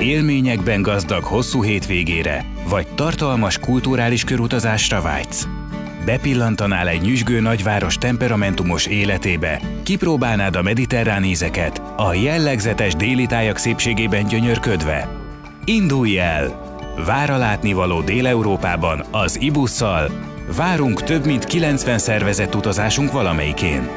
Élményekben gazdag hosszú hétvégére, vagy tartalmas kulturális körutazásra vágysz. Bepillantanál egy nyüzsgő nagyváros temperamentumos életébe, kipróbálnád a mediterrán ízeket, a jellegzetes déli tájak szépségében gyönyörködve. Indulj el! Vár a látnivaló Dél-Európában az ibusszal, várunk több mint 90 szervezett utazásunk valamelyikén.